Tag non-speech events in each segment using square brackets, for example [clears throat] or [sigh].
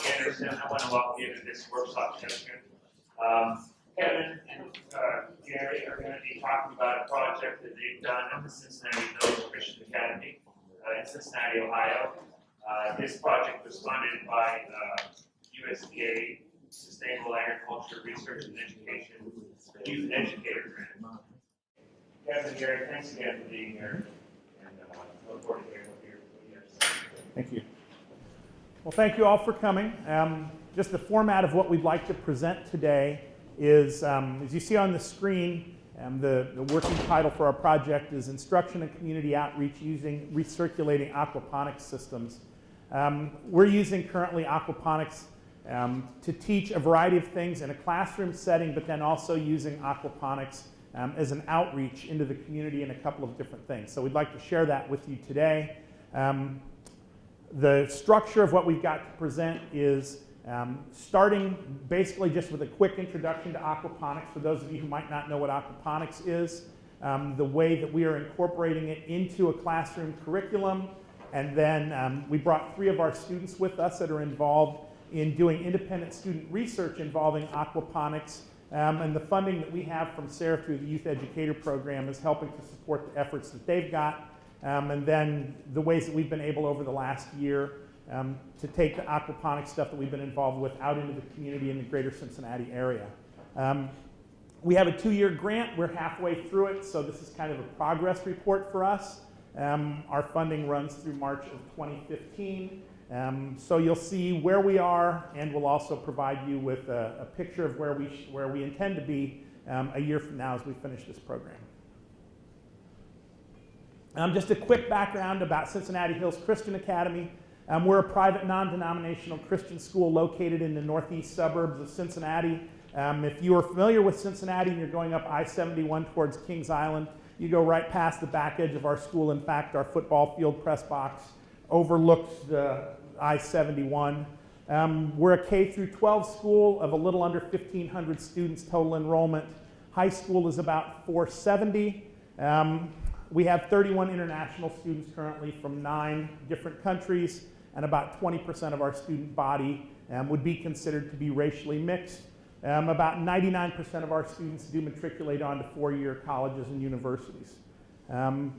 Harrison. I want to welcome you to this workshop session. Um, Kevin and uh, Gary are going to be talking about a project that they've done at the Cincinnati Hills Christian Academy uh, in Cincinnati, Ohio. Uh, this project was funded by uh, USDA Sustainable Agriculture Research and Education Youth Educator Grant. Kevin and Gary, thanks again for being here, and uh, look forward to hearing what you have to say. Thank you. Well, thank you all for coming. Um, just the format of what we'd like to present today is, um, as you see on the screen, um, the, the working title for our project is Instruction and Community Outreach Using Recirculating Aquaponics Systems. Um, we're using currently aquaponics um, to teach a variety of things in a classroom setting, but then also using aquaponics um, as an outreach into the community in a couple of different things. So we'd like to share that with you today. Um, the structure of what we've got to present is um, starting basically just with a quick introduction to aquaponics. For those of you who might not know what aquaponics is, um, the way that we are incorporating it into a classroom curriculum, and then um, we brought three of our students with us that are involved in doing independent student research involving aquaponics, um, and the funding that we have from SARE through the Youth Educator Program is helping to support the efforts that they've got um, and then the ways that we've been able over the last year um, to take the aquaponics stuff that we've been involved with out into the community in the greater Cincinnati area. Um, we have a two-year grant. We're halfway through it, so this is kind of a progress report for us. Um, our funding runs through March of 2015. Um, so you'll see where we are, and we'll also provide you with a, a picture of where we, where we intend to be um, a year from now as we finish this program. Um, just a quick background about Cincinnati Hills Christian Academy. Um, we're a private non-denominational Christian school located in the northeast suburbs of Cincinnati. Um, if you are familiar with Cincinnati and you're going up I-71 towards Kings Island, you go right past the back edge of our school. In fact, our football field press box overlooks the I-71. Um, we're a K through 12 school of a little under 1,500 students total enrollment. High school is about 470. Um, we have 31 international students currently from nine different countries, and about 20% of our student body um, would be considered to be racially mixed. Um, about 99% of our students do matriculate onto four-year colleges and universities. Um,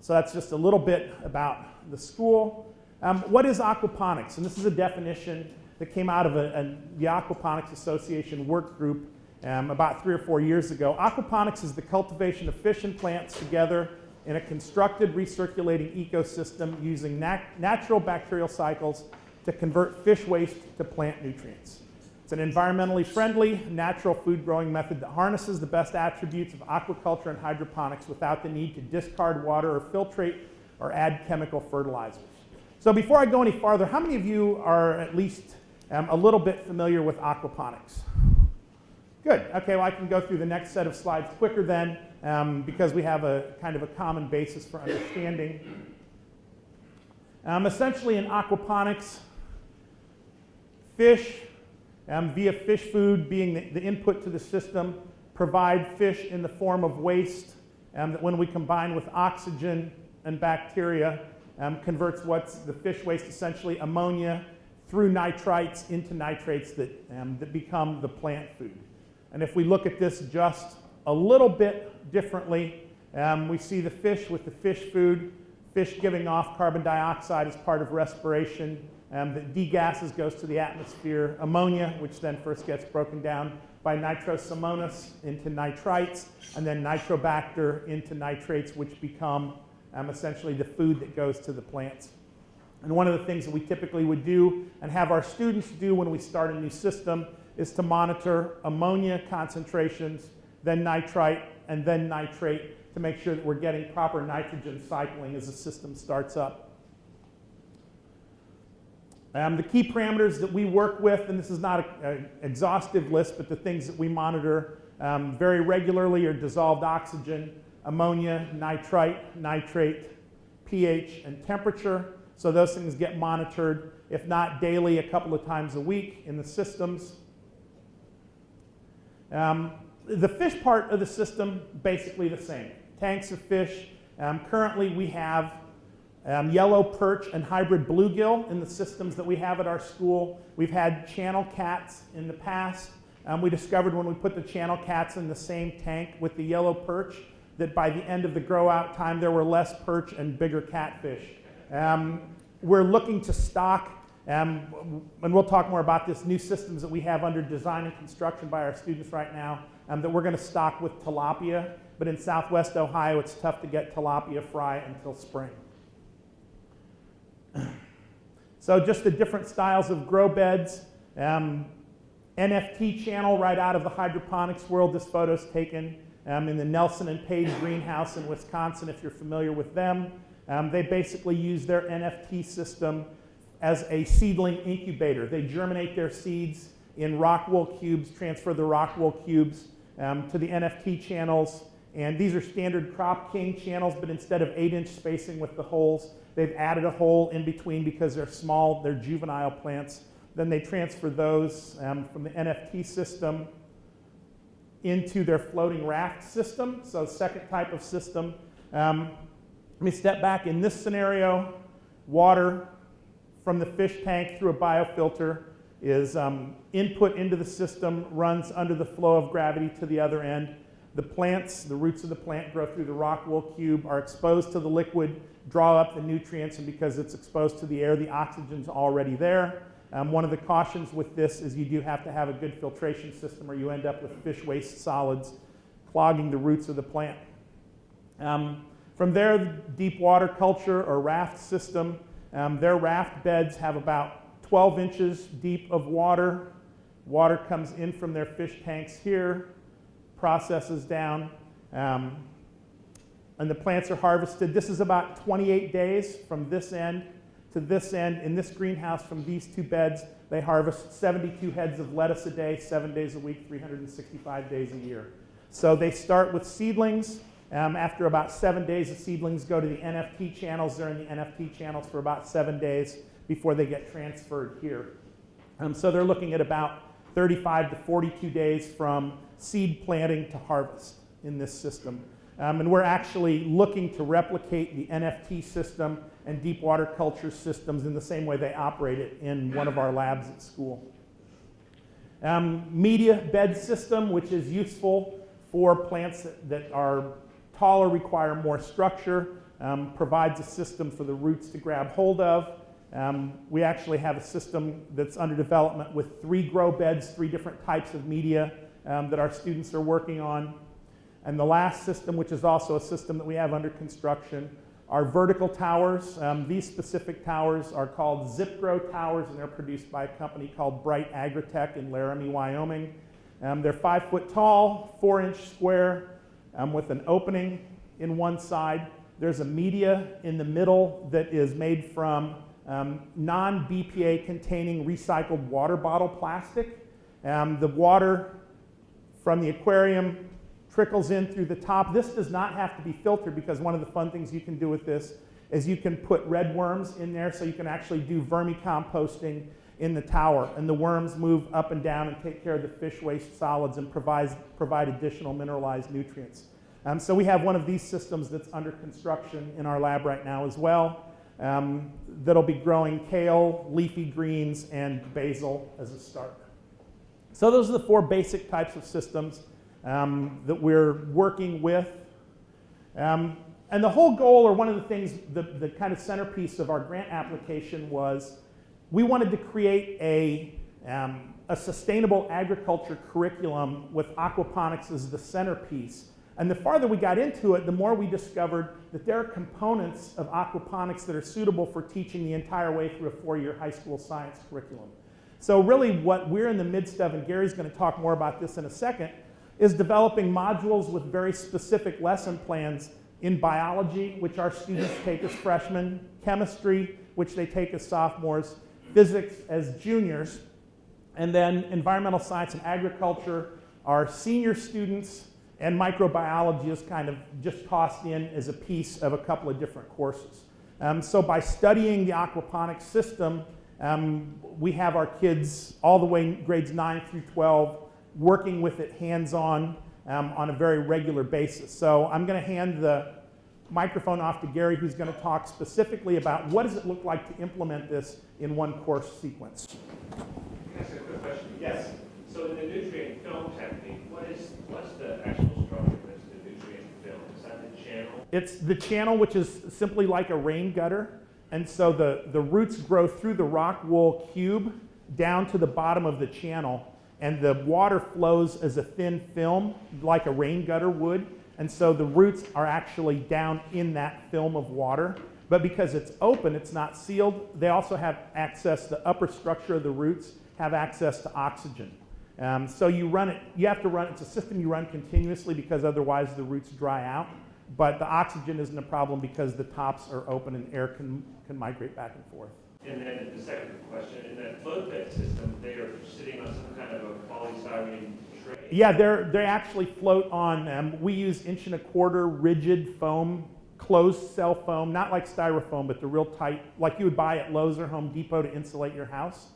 so that's just a little bit about the school. Um, what is aquaponics? And this is a definition that came out of a, a, the Aquaponics Association work group um, about three or four years ago. Aquaponics is the cultivation of fish and plants together in a constructed recirculating ecosystem using nat natural bacterial cycles to convert fish waste to plant nutrients. It's an environmentally friendly, natural food growing method that harnesses the best attributes of aquaculture and hydroponics without the need to discard water or filtrate or add chemical fertilizers. So before I go any farther, how many of you are at least um, a little bit familiar with aquaponics? Good. Okay, well, I can go through the next set of slides quicker then um, because we have a kind of a common basis for understanding. Um, essentially, in aquaponics, fish, um, via fish food being the, the, input to the system, provide fish in the form of waste um, that when we combine with oxygen and bacteria, um, converts what's the fish waste, essentially ammonia, through nitrites into nitrates that, um, that become the plant food. And if we look at this just a little bit differently, um, we see the fish with the fish food, fish giving off carbon dioxide as part of respiration um, that degasses, goes to the atmosphere, ammonia, which then first gets broken down by nitrosomonas into nitrites, and then nitrobacter into nitrates, which become um, essentially the food that goes to the plants. And one of the things that we typically would do and have our students do when we start a new system is to monitor ammonia concentrations, then nitrite, and then nitrate to make sure that we're getting proper nitrogen cycling as the system starts up. Um, the key parameters that we work with, and this is not an exhaustive list, but the things that we monitor um, very regularly are dissolved oxygen, ammonia, nitrite, nitrate, pH, and temperature. So those things get monitored, if not daily, a couple of times a week in the systems. Um, the fish part of the system, basically the same. Tanks of fish. Um, currently, we have um, yellow perch and hybrid bluegill in the systems that we have at our school. We've had channel cats in the past. Um, we discovered when we put the channel cats in the same tank with the yellow perch that by the end of the grow out time there were less perch and bigger catfish. Um, we're looking to stock, um, and we'll talk more about this, new systems that we have under design and construction by our students right now um, that we're going to stock with tilapia. But in southwest Ohio, it's tough to get tilapia fry until spring. [clears throat] So just the different styles of grow beds. Um, NFT channel right out of the hydroponics world. This photo is taken um, in the Nelson and Pade greenhouse in Wisconsin, if you're familiar with them. Um, they basically use their NFT system as a seedling incubator. They germinate their seeds in rock wool cubes, transfer the rock wool cubes um, to the NFT channels. And these are standard CropKing channels, but instead of eight inch spacing with the holes, they've added a hole in between because they're small, they're juvenile plants. Then they transfer those um, from the NFT system into their floating raft system. So second type of system. Um, let me step back. In this scenario, water from the fish tank through a biofilter is um, input into the system, runs under the flow of gravity to the other end. The plants, the roots of the plant grow through the rock wool cube, are exposed to the liquid, draw up the nutrients, and because it's exposed to the air, the oxygen's already there. Um, one of the cautions with this is you do have to have a good filtration system or you end up with fish waste solids clogging the roots of the plant. Um, from there, deep water culture or raft system, um, their raft beds have about 12 inches deep of water. Water comes in from their fish tanks here, processes down, um, and the plants are harvested. This is about 28 days from this end to this end. In this greenhouse, from these two beds, they harvest 72 heads of lettuce a day, seven days a week, 365 days a year. So they start with seedlings. Um, after about seven days, the seedlings go to the NFT channels. They're in the NFT channels for about seven days before they get transferred here. Um, so they're looking at about 35 to 42 days from seed planting to harvest in this system. Um, and we're actually looking to replicate the NFT system and deep water culture systems in the same way they operate it in one of our labs at school. Um, media bed system, which is useful for plants that, that are taller, require more structure, um, provides a system for the roots to grab hold of. Um, we actually have a system that's under development with three grow beds, three different types of media um, that our students are working on. And the last system, which is also a system that we have under construction, are vertical towers. Um, these specific towers are called ZipGrow towers, and they're produced by a company called Bright AgroTech in Laramie, Wyoming. Um, they're five foot tall, four inch square, um, with an opening in one side. There's a media in the middle that is made from um, non BPA containing recycled water bottle plastic. Um, the water from the aquarium trickles in through the top. This does not have to be filtered because one of the fun things you can do with this is you can put red worms in there so you can actually do vermicomposting in the tower. And the worms move up and down and take care of the fish waste solids and provide, provide additional mineralized nutrients. Um, so we have one of these systems that's under construction in our lab right now as well. Um, that'll be growing kale, leafy greens, and basil as a start. So those are the four basic types of systems um, that we're working with. Um, and the whole goal, or one of the things, the, the kind of centerpiece of our grant application was we wanted to create a, um, a sustainable agriculture curriculum with aquaponics as the centerpiece. And the farther we got into it, the more we discovered that there are components of aquaponics that are suitable for teaching the entire way through a four-year high school science curriculum. So really what we're in the midst of, and Gary's going to talk more about this in a second, is developing modules with very specific lesson plans in biology, which our students take as freshmen, chemistry, which they take as sophomores, physics as juniors, and then environmental science and agriculture are senior students, and microbiology is kind of just tossed in as a piece of a couple of different courses. Um, so by studying the aquaponics system, um, we have our kids all the way grades 9 through 12 working with it hands-on um, on a very regular basis. So I'm going to hand the microphone off to Gary, who's going to talk specifically about what does it look like to implement this in one course sequence. Can I ask a quick question? Yes. So in the nutrient film technique, what is, what's the actual structure that's the nutrient film? Is that the channel? It's the channel, which is simply like a rain gutter. And so the, the roots grow through the rock wool cube down to the bottom of the channel. And the water flows as a thin film, like a rain gutter would. And so the roots are actually down in that film of water. But because it's open, it's not sealed, they also have access, the upper structure of the roots have access to oxygen. Um, so you run it, you have to run, it's a system you run continuously because otherwise the roots dry out. But the oxygen isn't a problem because the tops are open and air can, can migrate back and forth. And then the second question, in that float bed system, they are sitting on some kind of a polystyrene. Yeah, they're, they actually float on, um, we use inch and a quarter rigid foam, closed cell foam, not like styrofoam, but the real tight, like you would buy at Lowe's or Home Depot to insulate your house,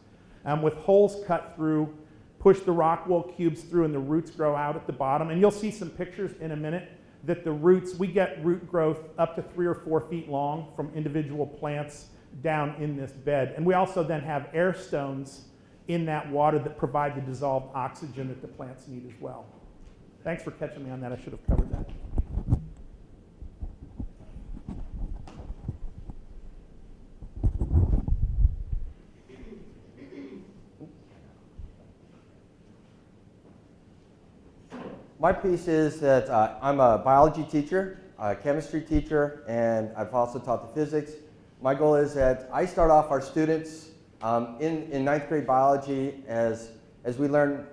um, with holes cut through, push the rock wool cubes through and the roots grow out at the bottom. And you'll see some pictures in a minute that the roots, we get root growth up to three or four feet long from individual plants down in this bed. And we also then have air stones in that water that provide the dissolved oxygen that the plants need as well. Thanks for catching me on that. I should have covered that. My piece is that uh, I'm a biology teacher, a chemistry teacher, and I've also taught the physics. My goal is that I start off our students um, in, in ninth grade biology as, as we learn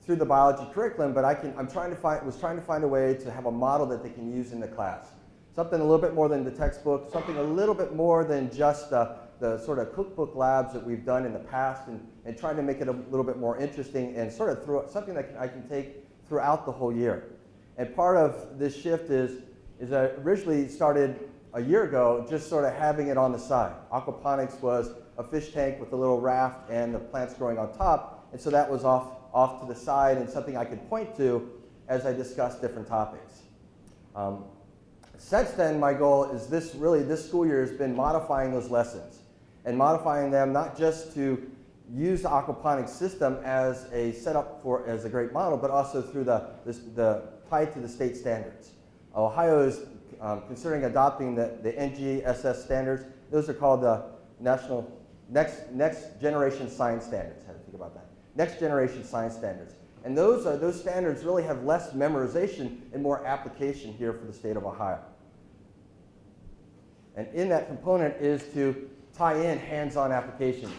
through the biology curriculum, but I can, I'm trying to find, was trying to find a way to have a model that they can use in the class. Something a little bit more than the textbook, something a little bit more than just the, the sort of cookbook labs that we've done in the past and, and trying to make it a little bit more interesting and sort of through, something that I can take throughout the whole year. And part of this shift is, is I originally started a year ago just sort of having it on the side. Aquaponics was a fish tank with a little raft and the plants growing on top. And so that was off, off to the side and something I could point to as I discussed different topics. Um, since then, my goal is this really, this school year has been modifying those lessons and modifying them not just to use the aquaponics system as a setup for, as a great model, but also through the, this, the tied to the state standards. Ohio is um, considering adopting the, the NGSS standards. Those are called the National Next, Next Generation Science Standards. How to think about that? Next Generation Science Standards. And those, are, those standards really have less memorization and more application here for the state of Ohio. And in that component is to tie in hands-on application.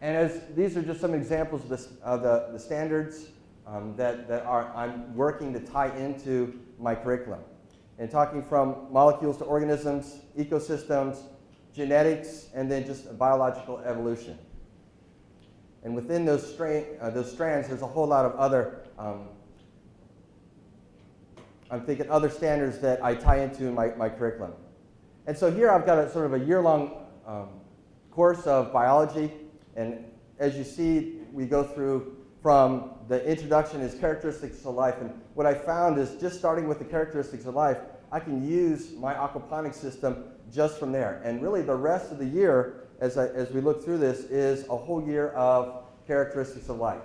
And as these are just some examples of, of the, the standards um, that, that are, I'm working to tie into my curriculum. And talking from molecules to organisms, ecosystems, genetics, and then just biological evolution. And within those, strain, uh, those strands, there's a whole lot of other, um, I'm thinking other standards that I tie into in my, my curriculum. And so here I've got a sort of a year-long um, course of biology, and as you see, we go through from the introduction is characteristics of life. And what I found is just starting with the characteristics of life, I can use my aquaponics system just from there. And really the rest of the year, as, I, as we look through this, is a whole year of characteristics of life.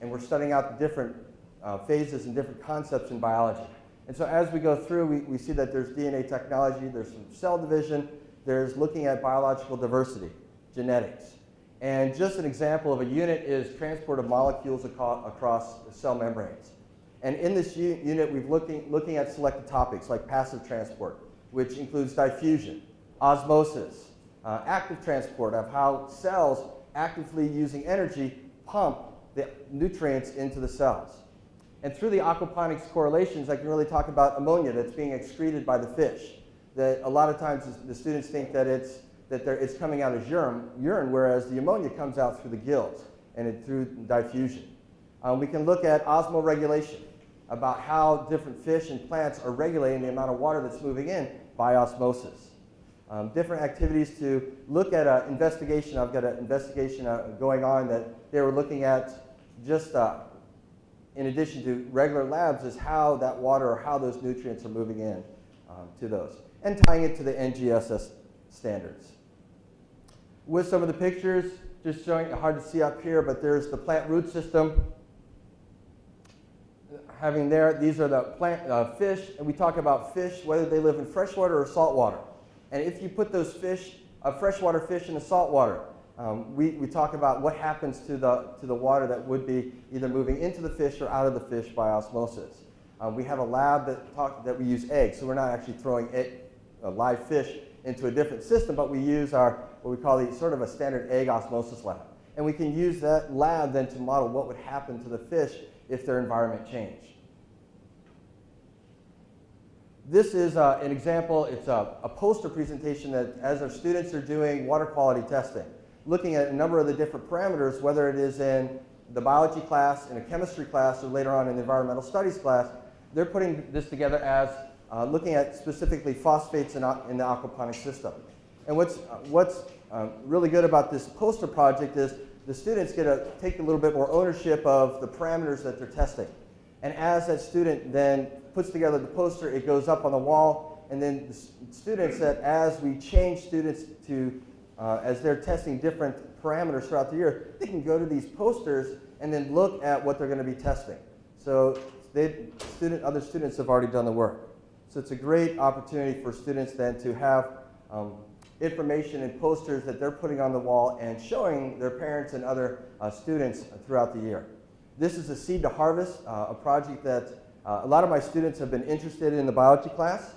And we're studying out the different uh, phases and different concepts in biology. And so as we go through, we, we see that there's DNA technology, there's some cell division, there's looking at biological diversity, genetics. And just an example of a unit is transport of molecules across cell membranes. And in this unit, we've looking, looking at selected topics like passive transport, which includes diffusion, osmosis, uh, active transport of how cells actively using energy pump the nutrients into the cells. And through the aquaponics correlations, I can really talk about ammonia that's being excreted by the fish. That a lot of times the students think that it's that it's coming out as urine, urine, whereas the ammonia comes out through the gills and it, through diffusion. Um, we can look at osmoregulation, about how different fish and plants are regulating the amount of water that's moving in by osmosis. Um, different activities to look at an investigation. I've got an investigation uh, going on that they were looking at just uh, in addition to regular labs is how that water or how those nutrients are moving in um, to those, and tying it to the NGSS standards. With some of the pictures, just showing, hard to see up here, but there's the plant root system. Having there, these are the plant uh, fish, and we talk about fish, whether they live in freshwater or saltwater. And if you put those fish, uh, freshwater fish in the saltwater, um, we, we talk about what happens to the, to the water that would be either moving into the fish or out of the fish by osmosis. Uh, we have a lab that, talk, that we use eggs, so we're not actually throwing egg, uh, live fish into a different system, but we use our, what we call the sort of a standard egg osmosis lab. And we can use that lab then to model what would happen to the fish if their environment changed. This is uh, an example, it's a, a, poster presentation that as our students are doing water quality testing, looking at a number of the different parameters, whether it is in the biology class, in a chemistry class, or later on in the environmental studies class, they're putting this together as uh, looking at specifically phosphates in, in, the aquaponic system. And what's, uh, what's um, really good about this poster project is the students get to take a little bit more ownership of the parameters that they're testing. And as that student then puts together the poster, it goes up on the wall, and then the students that as we change students to, uh, as they're testing different parameters throughout the year, they can go to these posters and then look at what they're going to be testing. So they, student, other students have already done the work. So it's a great opportunity for students then to have um, information and posters that they're putting on the wall and showing their parents and other uh, students throughout the year. This is a Seed to Harvest, uh, a project that uh, a lot of my students have been interested in the biology class.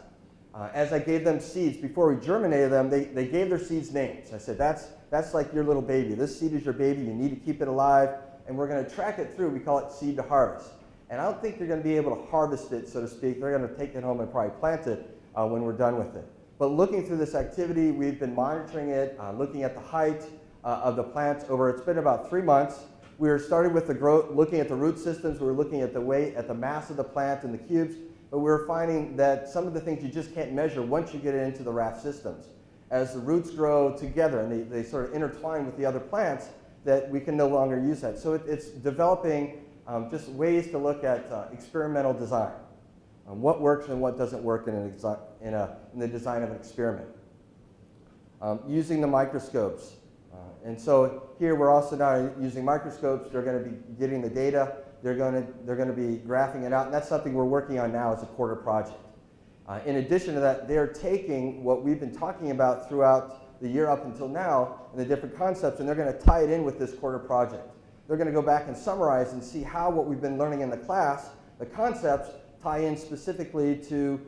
Uh, as I gave them seeds, before we germinated them, they, they gave their seeds names. I said, that's, that's like your little baby. This seed is your baby. You need to keep it alive. And we're going to track it through. We call it seed to harvest. And I don't think they're going to be able to harvest it, so to speak. They're going to take it home and probably plant it uh, when we're done with it. But looking through this activity, we've been monitoring it, uh, looking at the height uh, of the plants over, it's been about three months. We were starting with the growth, looking at the root systems. We were looking at the weight, at the mass of the plant and the cubes. But we were finding that some of the things you just can't measure once you get it into the raft systems. As the roots grow together and they, they sort of intertwine with the other plants, that we can no longer use that. So it, it's developing um, just ways to look at uh, experimental design. Um, what works and what doesn't work in, in, a, in the design of an experiment. Um, using the microscopes. Uh, and so here we're also now using microscopes. They're going to be getting the data. They're going to, they're going to be graphing it out. And that's something we're working on now as a quarter project. Uh, in addition to that, they're taking what we've been talking about throughout the year up until now and the different concepts, and they're going to tie it in with this quarter project. They're going to go back and summarize and see how what we've been learning in the class, the concepts, tie in specifically to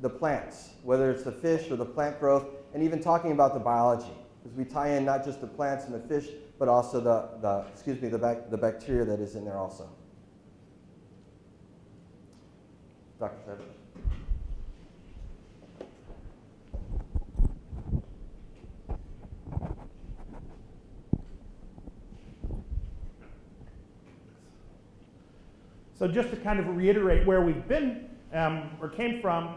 the plants, whether it's the fish or the plant growth, and even talking about the biology. Because we tie in not just the plants and the fish, but also the, the excuse me, the, bac the bacteria that is in there also. Dr. So just to kind of reiterate where we've been um, or came from,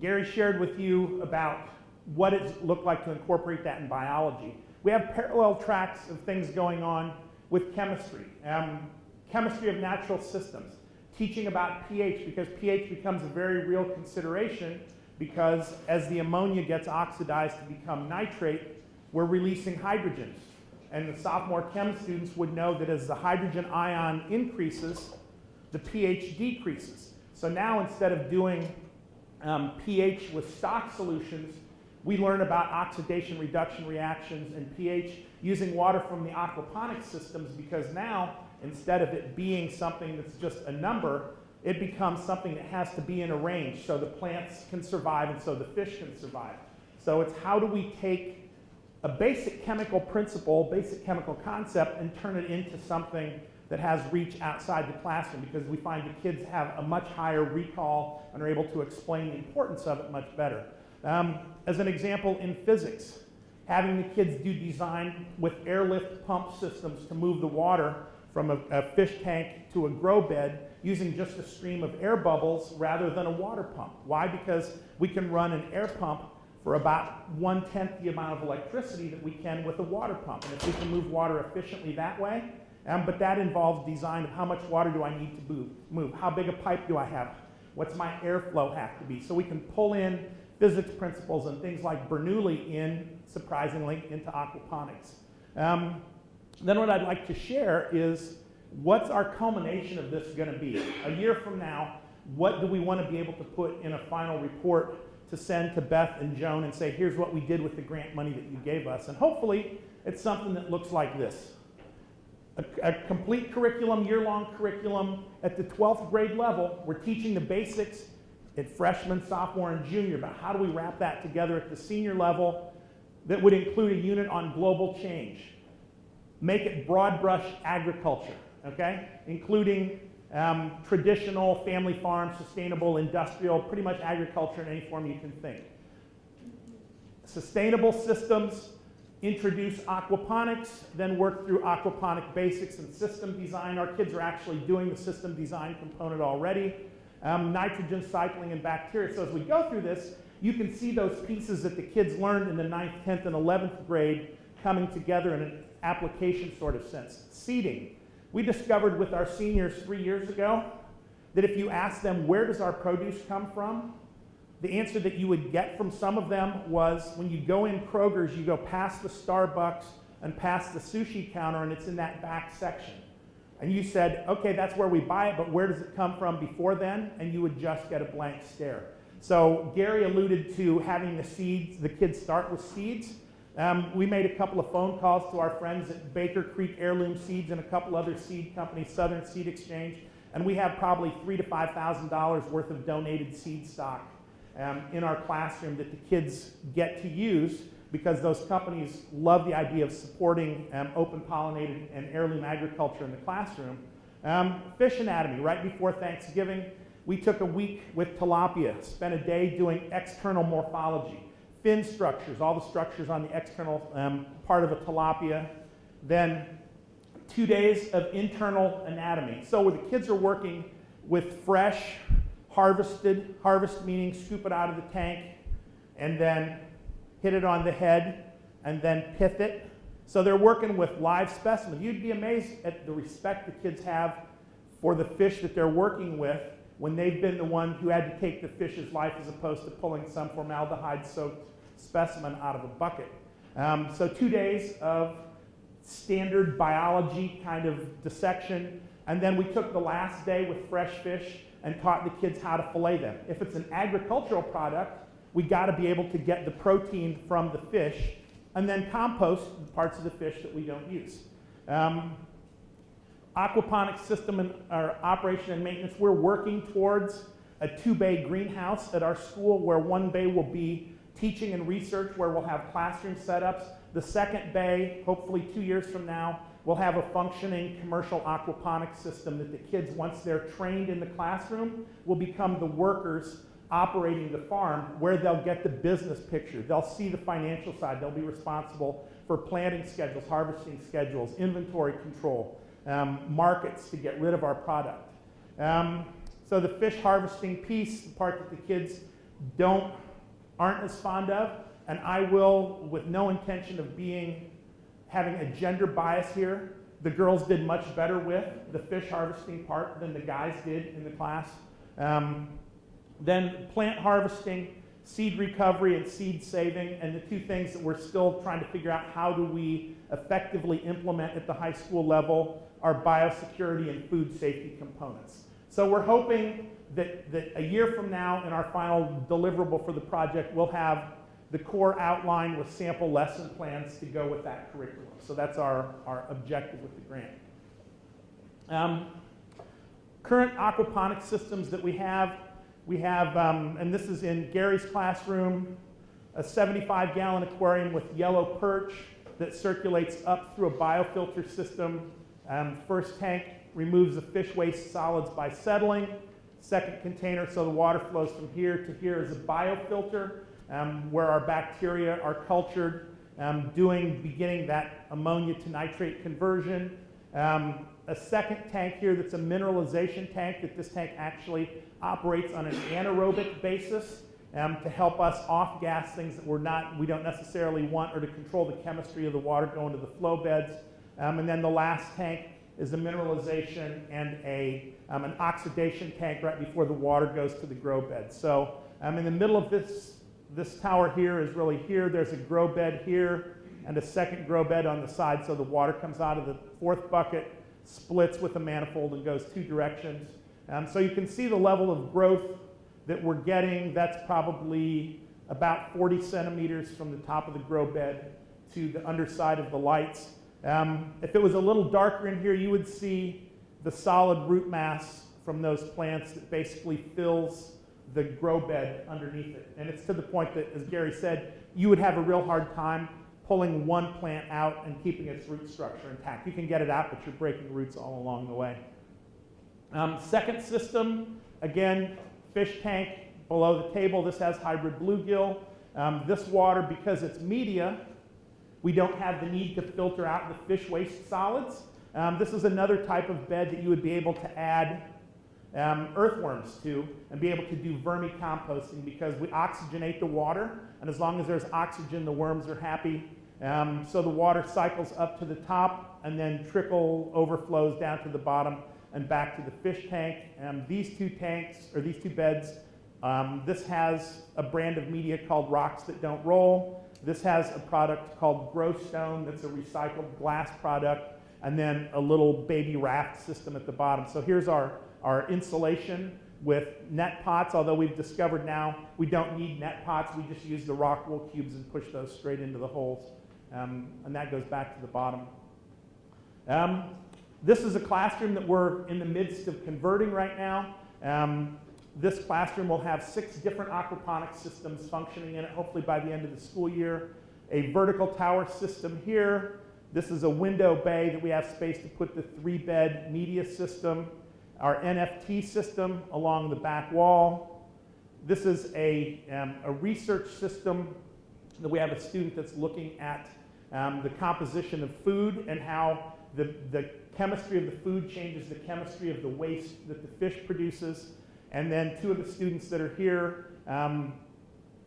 Gary shared with you about what it looked like to incorporate that in biology. We have parallel tracks of things going on with chemistry, um, chemistry of natural systems, teaching about pH because pH becomes a very real consideration because as the ammonia gets oxidized to become nitrate, we're releasing hydrogens. And the sophomore chem students would know that as the hydrogen ion increases, the pH decreases. So now instead of doing um, pH with stock solutions, we learn about oxidation reduction reactions and pH using water from the aquaponics systems because now instead of it being something that's just a number, it becomes something that has to be in a range so the plants can survive and so the fish can survive. So it's how do we take a basic chemical principle, basic chemical concept, and turn it into something that has reach outside the classroom because we find the kids have a much higher recall and are able to explain the importance of it much better. Um, as an example, in physics, having the kids do design with airlift pump systems to move the water from a, a, fish tank to a grow bed using just a stream of air bubbles rather than a water pump. Why? Because we can run an air pump for about one-tenth the amount of electricity that we can with a water pump. And if we can move water efficiently that way, um, but that involves design of how much water do I need to move, move, how big a pipe do I have, What's my airflow have to be? So we can pull in physics principles and things like Bernoulli in, surprisingly, into aquaponics. Um, then what I'd like to share is what's our culmination of this going to be? A year from now, what do we want to be able to put in a final report to send to Beth and Joan and say, here's what we did with the grant money that you gave us? And hopefully, it's something that looks like this. A, a complete curriculum, year-long curriculum at the 12th grade level. We're teaching the basics at freshman, sophomore, and junior, but how do we wrap that together at the senior level that would include a unit on global change? Make it broad brush agriculture, okay? Including um, traditional, family farm, sustainable, industrial, pretty much agriculture in any form you can think. Sustainable systems, introduce aquaponics, then work through aquaponic basics and system design. Our kids are actually doing the system design component already. Um, nitrogen cycling and bacteria. So as we go through this, you can see those pieces that the kids learned in the 9th, 10th, and 11th grade coming together in an application sort of sense. Seeding. We discovered with our seniors three years ago that if you ask them, where does our produce come from? The answer that you would get from some of them was when you go in Kroger's, you go past the Starbucks and past the sushi counter, and it's in that back section. And you said, okay, that's where we buy it, but where does it come from before then? And you would just get a blank stare. So Gary alluded to having the seeds, the kids start with seeds. Um, we made a couple of phone calls to our friends at Baker Creek Heirloom Seeds and a couple other seed companies, Southern Seed Exchange, and we have probably three to five thousand dollars worth of donated seed stock um, in our classroom that the kids get to use because those companies love the idea of supporting um, open pollinated and heirloom agriculture in the classroom. Um, fish anatomy, right before Thanksgiving, we took a week with tilapia, spent a day doing external morphology, fin structures, all the structures on the external um, part of a tilapia, then two days of internal anatomy. So where the kids are working with fresh, harvested, harvest meaning scoop it out of the tank, and then hit it on the head, and then pith it. So they're working with live specimens. You'd be amazed at the respect the kids have for the fish that they're working with when they've been the one who had to take the fish's life as opposed to pulling some formaldehyde-soaked specimen out of a bucket. Um, so two days of standard biology kind of dissection, and then we took the last day with fresh fish and taught the kids how to fillet them. If it's an agricultural product, we got to be able to get the protein from the fish and then compost the parts of the fish that we don't use. Um, aquaponics system and our operation and maintenance, we're working towards a two bay greenhouse at our school where one bay will be teaching and research, where we'll have classroom setups. The second bay, hopefully two years from now, will have a functioning commercial aquaponics system that the kids, once they're trained in the classroom, will become the workers operating the farm where they'll get the business picture. They'll see the financial side. They'll be responsible for planting schedules, harvesting schedules, inventory control, um, markets to get rid of our product. Um, so the fish harvesting piece, the part that the kids don't aren't as fond of, and I will, with no intention of being having a gender bias here, the girls did much better with the fish harvesting part than the guys did in the class. Um, then plant harvesting, seed recovery, and seed saving, and the two things that we're still trying to figure out how do we effectively implement at the high school level are biosecurity and food safety components. So we're hoping that, that a year from now in our final deliverable for the project, we'll have the core outline with sample lesson plans to go with that curriculum. So that's our, our objective with the grant. Um, current aquaponics systems that we have we have, um, and this is in Gary's classroom, a 75 gallon aquarium with yellow perch that circulates up through a biofilter system. Um, first tank removes the fish waste solids by settling. Second container, so the water flows from here to here, is a biofilter um, where our bacteria are cultured, um, doing beginning that ammonia to nitrate conversion. Um, a second tank here that's a mineralization tank that this tank actually operates on an anaerobic basis um, to help us off gas things that we're not, we don't necessarily want or to control the chemistry of the water going to the flow beds. Um, and then the last tank is a mineralization and a um, an oxidation tank right before the water goes to the grow bed. So um, in the middle of this, this tower here is really here. There's a grow bed here and a second grow bed on the side. So the water comes out of the fourth bucket, splits with a manifold and goes two directions. Um, so you can see the level of growth that we're getting. That's probably about 40 centimeters from the top of the grow bed to the underside of the lights. Um, if it was a little darker in here, you would see the solid root mass from those plants that basically fills the grow bed underneath it. And it's to the point that, as Gary said, you would have a real hard time pulling one plant out and keeping its root structure intact. You can get it out, but you're breaking roots all along the way. Um, second system, again, fish tank below the table. This has hybrid bluegill. Um, this water, because it's media, we don't have the need to filter out the fish waste solids. Um, this is another type of bed that you would be able to add um, earthworms to and be able to do vermicomposting because we oxygenate the water, and as long as there's oxygen, the worms are happy. Um, so the water cycles up to the top and then trickle overflows down to the bottom and back to the fish tank. Um, these two tanks, or these two beds, um, this has a brand of media called Rocks That Don't Roll. This has a product called Grow Stone that's a recycled glass product, and then a little baby raft system at the bottom. So here's our, our insulation with net pots, although we've discovered now we don't need net pots. We just use the rock wool cubes and push those straight into the holes. Um, and that goes back to the bottom. Um, this is a classroom that we're in the midst of converting right now. Um, this classroom will have six different aquaponics systems functioning in it, hopefully by the end of the school year. A vertical tower system here. This is a window bay that we have space to put the three bed media system. Our NFT system along the back wall. This is a, um, a research system that we have a student that's looking at um, the composition of food and how the, the chemistry of the food changes the chemistry of the waste that the fish produces. And then two of the students that are here um,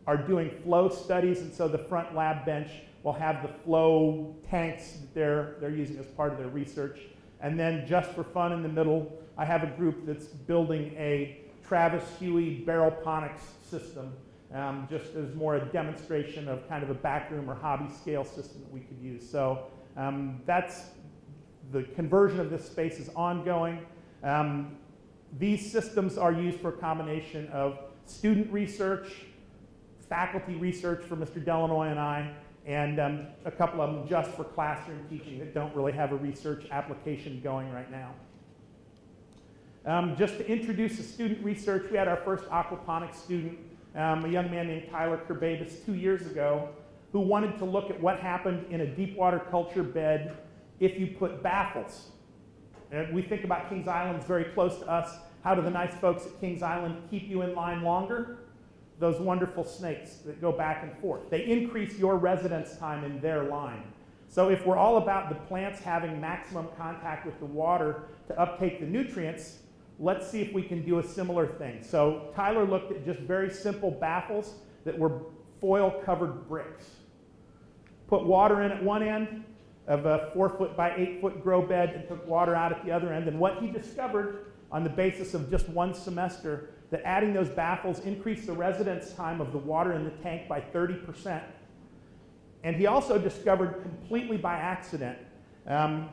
are doing flow studies, and so the front lab bench will have the flow tanks that they're, they're using as part of their research. And then just for fun in the middle, I have a group that's building a Travis Hughey barrelponics system, um, just as more a demonstration of kind of a backroom or hobby scale system that we could use. So um, that's the conversion of this space is ongoing. Um, these systems are used for a combination of student research, faculty research for Mr. Delanoy and I, and um, a couple of them just for classroom teaching that don't really have a research application going right now. Um, just to introduce the student research, we had our first aquaponics student, um, a young man named Tyler Kerbabis, two years ago, who wanted to look at what happened in a deep water culture bed if you put baffles. And we think about Kings Island, very close to us. How do the nice folks at Kings Island keep you in line longer? Those wonderful snakes that go back and forth. They increase your residence time in their line. So if we're all about the plants having maximum contact with the water to uptake the nutrients, let's see if we can do a similar thing. So Tyler looked at just very simple baffles that were foil covered bricks. Put water in at one end of a four foot by eight foot grow bed and took water out at the other end. And what he discovered on the basis of just one semester that adding those baffles increased the residence time of the water in the tank by 30%. And he also discovered completely by accident um,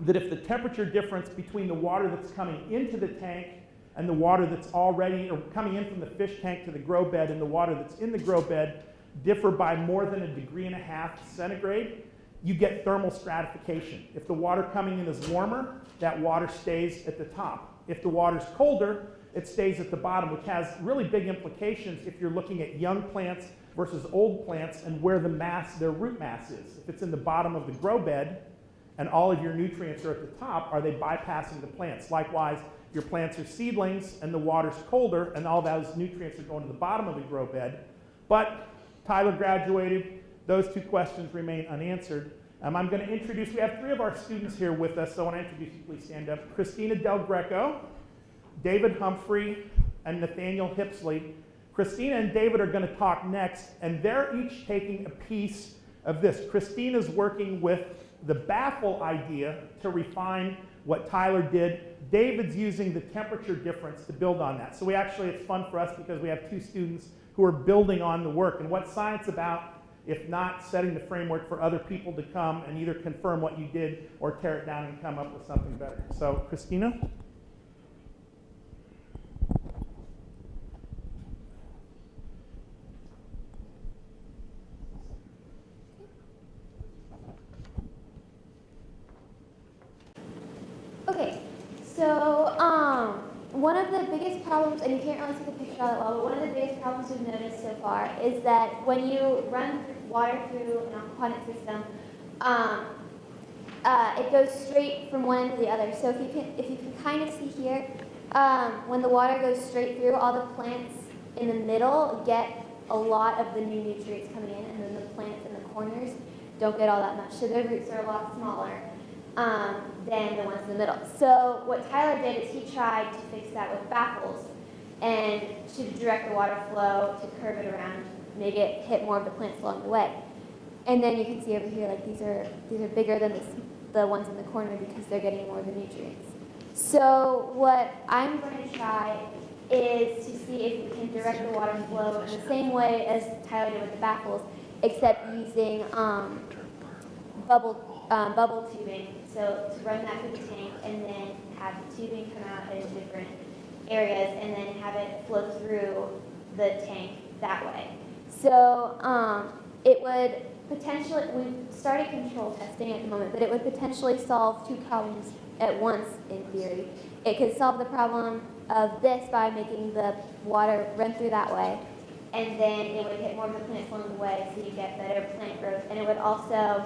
that if the temperature difference between the water that's coming into the tank and the water that's already, or coming in from the fish tank to the grow bed and the water that's in the grow bed differ by more than a degree and a half centigrade, you get thermal stratification. If the water coming in is warmer, that water stays at the top. If the water's colder, it stays at the bottom, which has really big implications if you're looking at young plants versus old plants and where the mass, their root mass is. If it's in the bottom of the grow bed and all of your nutrients are at the top, are they bypassing the plants? Likewise, your plants are seedlings and the water's colder and all those nutrients are going to the bottom of the grow bed. But Tyler graduated, those two questions remain unanswered. Um, I'm going to introduce, we have three of our students here with us, so I want to introduce you, please stand up. Christina Del Greco, David Humphrey, and Nathaniel Hipsley. Christina and David are going to talk next, and they're each taking a piece of this. Christina's working with the baffle idea to refine what Tyler did. David's using the temperature difference to build on that. So we actually, it's fun for us because we have two students who are building on the work. And what's science about if not setting the framework for other people to come and either confirm what you did or tear it down and come up with something better? So, Christina? Okay, so um, one of the biggest problems, and you can't really see the picture all that well, but one of the biggest problems we've noticed so far is that when you run water through an aquaponic system, um, uh, it goes straight from one end to the other. So if you can, if you can kind of see here, um, when the water goes straight through, all the plants in the middle get a lot of the new nutrients coming in, and then the plants in the corners don't get all that much. So their roots are a lot smaller um, than the ones in the middle. So what Tyler did is he tried to fix that with baffles and to direct the water flow to curve it around, make it hit more of the plants along the way. And then you can see over here, like these are these are bigger than this, the ones in the corner because they're getting more of the nutrients. So what I'm going to try is to see if we can direct the water flow in the same way as Tyler did with the baffles, except using um, bubble um, bubble tubing. So to run that through the tank and then have the tubing come out in different areas and then have it flow through the tank that way. So um, it would potentially, we've started control testing at the moment, but it would potentially solve two problems at once in theory. It could solve the problem of this by making the water run through that way, and then it would hit more of the plants along the way so you get better plant growth. And it would also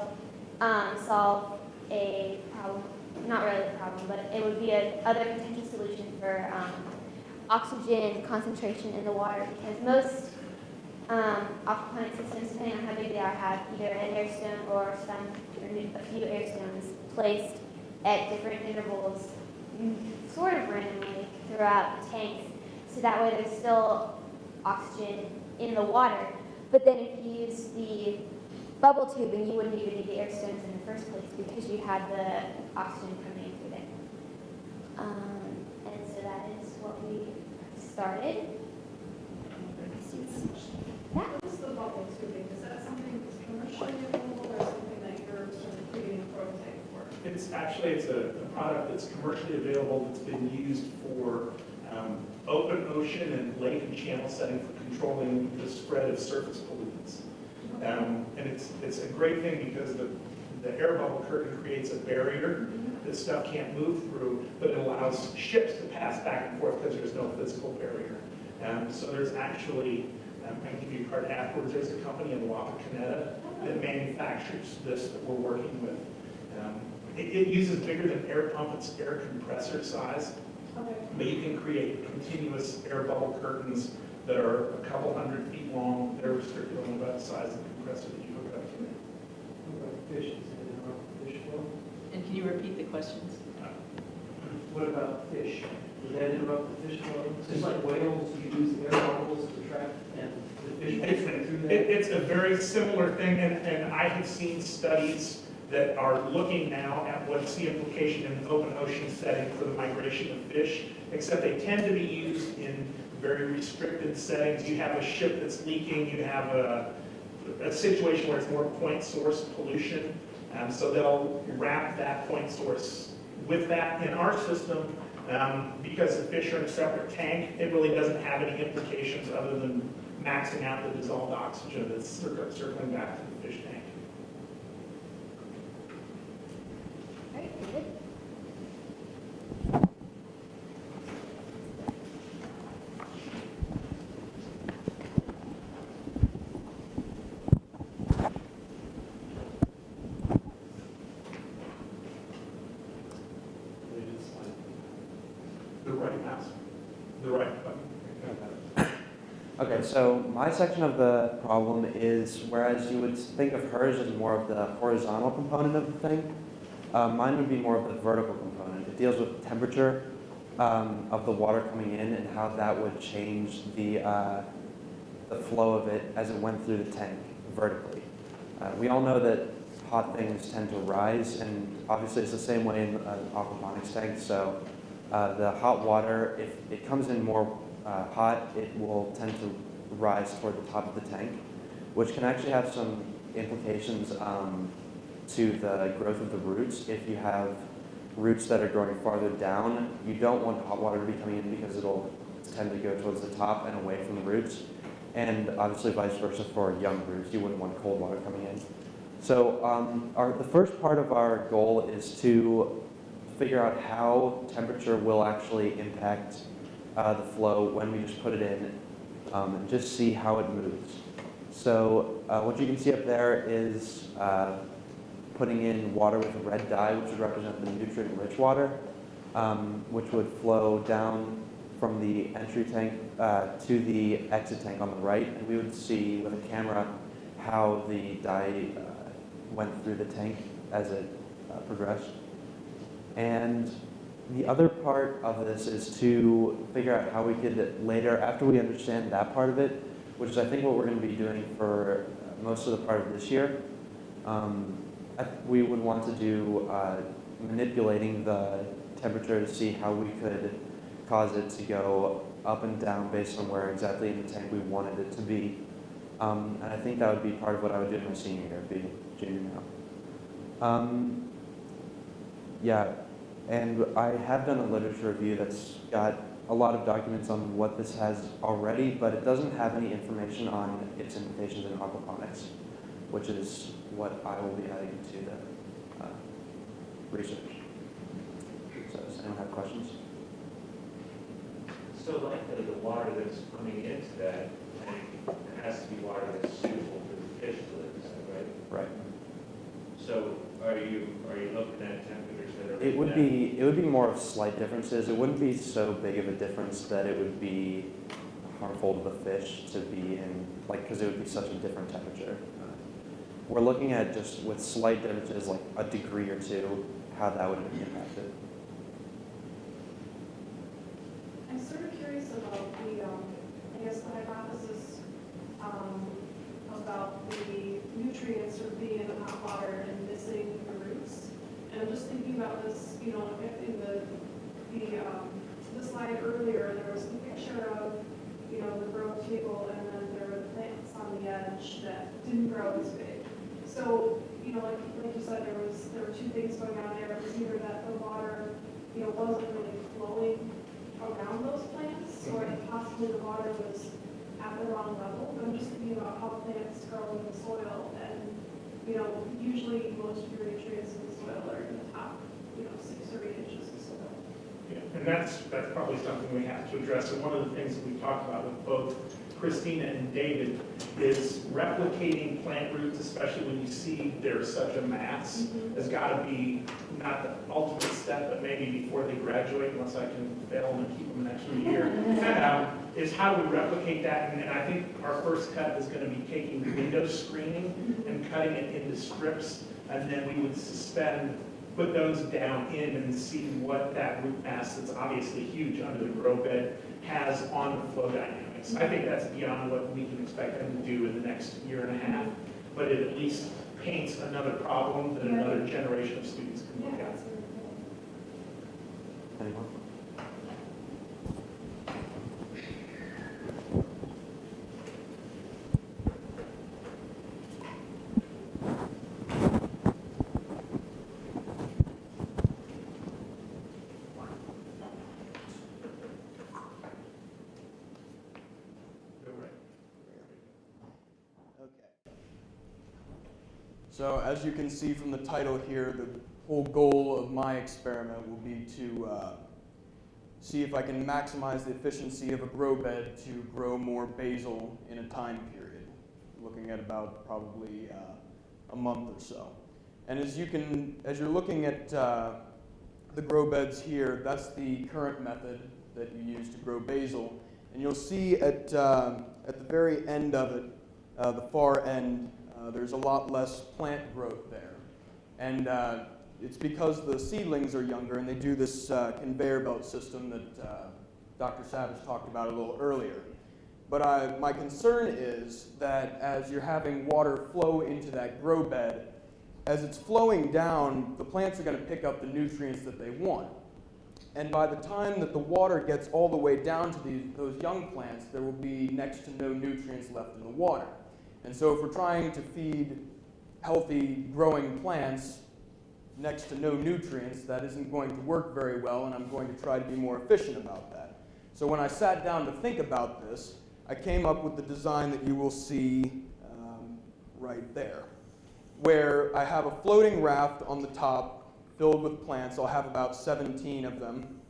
um, solve a problem, not really a problem, but it would be a other potential solution for um, oxygen concentration in the water because most um, aquaponic systems, depending on how big they are, have either an air stone or some, or a few air stones placed at different intervals, mm, sort of randomly throughout the tanks. So that way there's still oxygen in the water. But then if you use the bubble tubing, you wouldn't even need the air stones in the first place because you had the oxygen coming in through there. Um, and so that is what we started. Yeah. What's the bubble tubing? Is that something that's commercially available or something that you're sort of creating a prototype for? It's actually, it's a, a product that's commercially available, that's been used for um, open ocean and lake and channel setting for controlling the spread of surface pollutants. Um, and it's, it's a great thing because the, the air bubble curtain creates a barrier that stuff can't move through, but it allows ships to pass back and forth because there's no physical barrier. Um, so there's actually, um, I can give you a card afterwards, there's a company in Wapakoneta that manufactures this that we're working with. Um, It, it uses bigger than air pump, it's air compressor size, Okay. but you can create continuous air bubble curtains that are a couple hundred feet long, they're restricted on about the size of the compressor that you hook up to. What about fish? Is it interrupt fish flow? And can you repeat the questions? What about fish? Does that interrupt the fish flow? Just like whales, you use air bubbles to trap and the fish It's, will swim through it- it's a very similar thing, and, and I have seen studies that are looking now at what's the implication in an open ocean setting for the migration of fish, except they tend to be used in very restricted settings. You have a ship that's leaking, you have a, a situation where it's more point source pollution, and so they'll wrap that point source with that. In our system, um, because the fish are in a separate tank, it really doesn't have any implications other than maxing out the dissolved oxygen that's cir- circling back to the fish tank. All right, David. The right mouse, the right button. Okay, so my section of the problem is, whereas you would think of hers as more of the horizontal component of the thing, uh, mine would be more of the vertical component. It deals with the temperature um, of the water coming in and how that would change the, uh, the flow of it as it went through the tank vertically. Uh, we all know that hot things tend to rise, and obviously it's the same way in an aquaponics tank. So uh, the hot water, if it comes in more uh, hot, it will tend to rise toward the top of the tank, which can actually have some implications um, to the growth of the roots. If you have roots that are growing farther down, you don't want hot water to be coming in because it'll tend to go towards the top and away from the roots. And obviously vice versa for young roots, you wouldn't want cold water coming in. So um, our, the first part of our goal is to figure out how temperature will actually impact uh, the flow when we just put it in um, and just see how it moves. So uh, what you can see up there is uh, putting in water with a red dye, which would represent the nutrient-rich water, um, which would flow down from the entry tank uh, to the exit tank on the right, and we would see with a camera how the dye uh, went through the tank as it uh, progressed. And the other part of this is to figure out how we could later, after we understand that part of it, which is I think what we're going to be doing for most of the part of this year, um, we would want to do uh, manipulating the temperature to see how we could cause it to go up and down based on where exactly in the tank we wanted it to be. Um, and I think that would be part of what I would do in my senior year, being junior now. Um, yeah, and I have done a literature review that's got a lot of documents on what this has already, but it doesn't have any information on its implications in aquaponics, which is what I will be adding to the uh, research. So does anyone have questions? So like the, the water that's coming into that tank, has to be water that's suitable for the fish to live, that right? Right. So are you, are you looking at are? It would be, it would be more of slight differences. It wouldn't be so big of a difference that it would be harmful to the fish to be in, like, because it would be such a different temperature. We're looking at just with slight differences, like a degree or two, how that would impact impacted. I'm sort of curious about the, um, I guess the hypothesis, um, about the nutrients sort of being in hot water and. And I'm just thinking about this, you know, in the, the, um, the slide earlier, there was a picture of, you know, the growth table and then there were plants on the edge that didn't grow as big. So, you know, like, like you said, there was, there were two things going on there. It was either that the water, you know, wasn't really flowing around those plants, or possibly the water was at the wrong level. But I'm just thinking about how plants grow in the soil, and, you know, usually most of your nutrients in the soil are in the top, you know, six or eight inches of soil. Yeah, And that's, that's probably something we have to address. And one of the things that we talked about with both Christina and David is replicating plant roots, especially when you see there's such a mass, has got to be not the ultimate step, but maybe before they graduate, unless I can fail them and keep them an extra year, [laughs] um, is how do we replicate that? And and I think our first cut is going to be taking window screening and cutting it into strips, and then we would suspend put those down in and see what that root mass that's obviously huge under the grow bed has on the flow dynamics. I think that's beyond what we can expect them to do in the next year and a half, but it at least paints another problem that another generation of students can look at. that's really cool. Anyone? So as you can see from the title here, the whole goal of my experiment will be to uh, see if I can maximize the efficiency of a grow bed to grow more basil in a time period, looking at about probably uh, a month or so. And as you can, as you're looking at uh, the grow beds here, that's the current method that you use to grow basil. And you'll see at, uh, at the very end of it, uh, the far end, uh, there's a lot less plant growth there. And uh, it's because the seedlings are younger and they do this uh, conveyor belt system that uh, Dr. Savage talked about a little earlier. But I, my concern is that as you're having water flow into that grow bed, as it's flowing down, the plants are going to pick up the nutrients that they want. And by the time that the water gets all the way down to these, those young plants, there will be next to no nutrients left in the water. And so if we're trying to feed healthy growing plants next to no nutrients, that isn't going to work very well, and I'm going to try to be more efficient about that. So when I sat down to think about this, I came up with the design that you will see um, right there, where I have a floating raft on the top filled with plants. I'll have about 17 of them.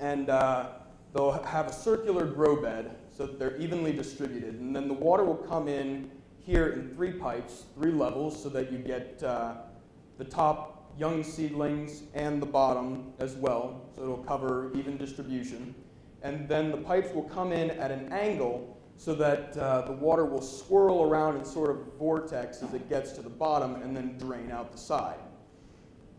And uh, they'll have a circular grow bed so that they're evenly distributed. And then the water will come in here in three pipes, three levels, so that you get uh, the top young seedlings and the bottom as well. So it'll cover even distribution. And then the pipes will come in at an angle so that uh, the water will swirl around in sort of vortex as it gets to the bottom and then drain out the side.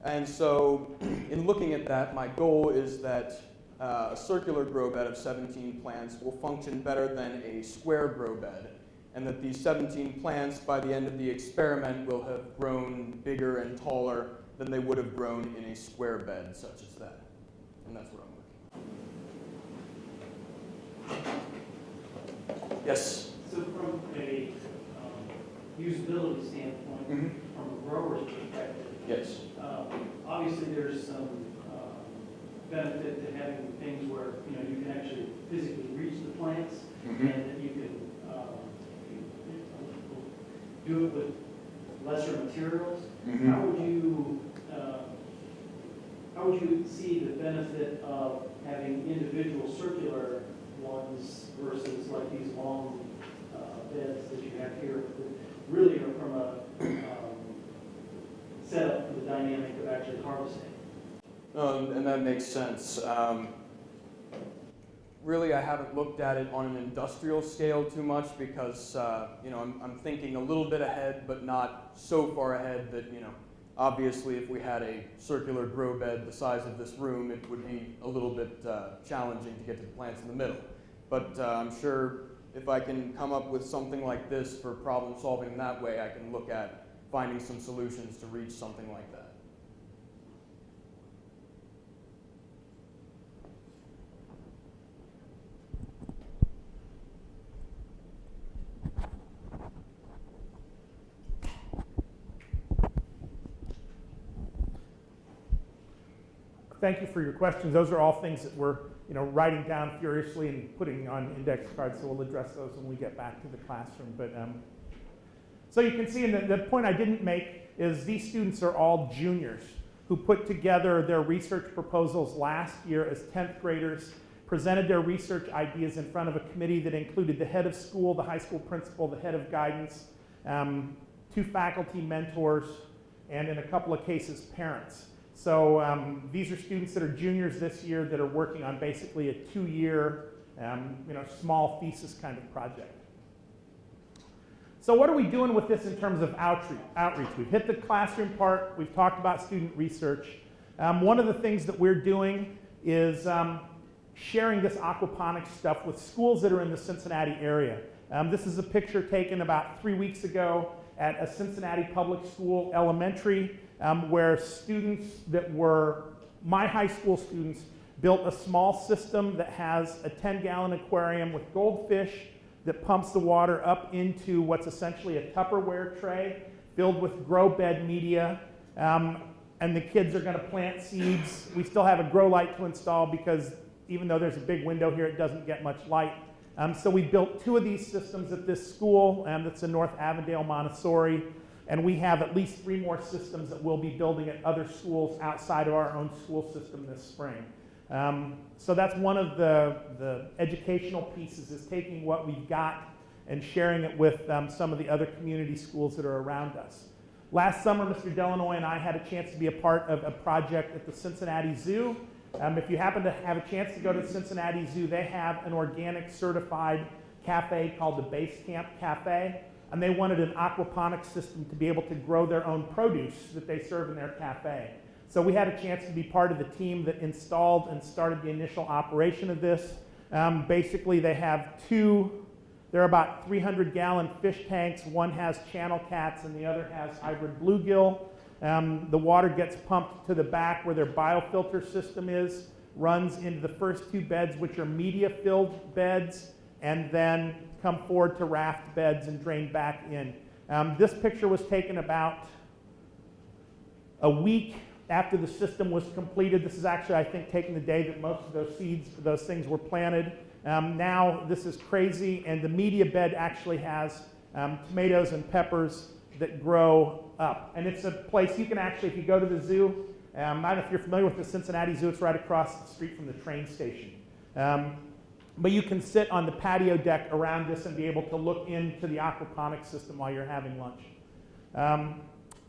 And so, [clears throat] in looking at that, my goal is that uh, a circular grow bed of 17 plants will function better than a square grow bed, and that these 17 plants, by the end of the experiment, will have grown bigger and taller than they would have grown in a square bed such as that. And that's what I'm working. Yes. So from a um, usability standpoint, Mhm. from a grower's perspective, Yes. um, obviously there's some um, benefit to having things where, you know, you can actually physically reach the plants Mhm. and that you can do it with lesser materials. Mhm. How would you, uh, how would you see the benefit of having individual circular ones versus like these long uh, beds that you have here? that Really are from a um, setup for the dynamic of actually harvesting. Um, and that makes sense. Um, really, I haven't looked at it on an industrial scale too much because, uh, you know, I'm, I'm thinking a little bit ahead, but not so far ahead that, you know, obviously if we had a circular grow bed the size of this room, it would be a little bit uh, challenging to get to the plants in the middle. But uh, I'm sure if I can come up with something like this for problem solving that way, I can look at finding some solutions to reach something like that. Thank you for your questions. Those are all things that we're, you know, writing down furiously and putting on index cards, so we'll address those when we get back to the classroom. But um, so you can see, and the, the point I didn't make is these students are all juniors who put together their research proposals last year as 10th graders, presented their research ideas in front of a committee that included the head of school, the high school principal, the head of guidance, um, two faculty mentors, and in a couple of cases, parents. So um, these are students that are juniors this year that are working on basically a two-year, um, you know, small thesis kind of project. So what are we doing with this in terms of outreach? outreach? We've hit the classroom part. We've talked about student research. Um, one of the things that we're doing is um, sharing this aquaponics stuff with schools that are in the Cincinnati area. Um, this is a picture taken about three weeks ago at a Cincinnati public school elementary um, where students that were my high school students built a small system that has a 10 gallon aquarium with goldfish that pumps the water up into what's essentially a Tupperware tray filled with grow bed media. Um, and the kids are going to plant seeds. We still have a grow light to install because even though there's a big window here, it doesn't get much light. Um, so we built two of these systems at this school, um, that's in North Avondale Montessori, and we have at least three more systems that we'll be building at other schools outside of our own school system this spring. Um, so that's one of the, the educational pieces is taking what we've got and sharing it with um, some of the other community schools that are around us. Last summer, Mr. Delanoy and I had a chance to be a part of a project at the Cincinnati Zoo. Um, if you happen to have a chance to go to the Cincinnati Zoo, they have an organic certified cafe called the Base Camp Cafe, and they wanted an aquaponics system to be able to grow their own produce that they serve in their cafe. So we had a chance to be part of the team that installed and started the initial operation of this. Um, basically, they have two, they're about 300 gallon fish tanks. One has channel cats and the other has hybrid bluegill. Um, the water gets pumped to the back where their biofilter system is, runs into the first two beds, which are media filled beds, and then come forward to raft beds and drain back in. Um, this picture was taken about a week after the system was completed. This is actually, I think, taking the day that most of those seeds, those things were planted. Um, now this is crazy, and the media bed actually has um, tomatoes and peppers that grow up. And it's a place you can actually, if you go to the zoo, um, I don't know if you're familiar with the Cincinnati Zoo, it's right across the street from the train station. Um, but you can sit on the patio deck around this and be able to look into the aquaponics system while you're having lunch. Um,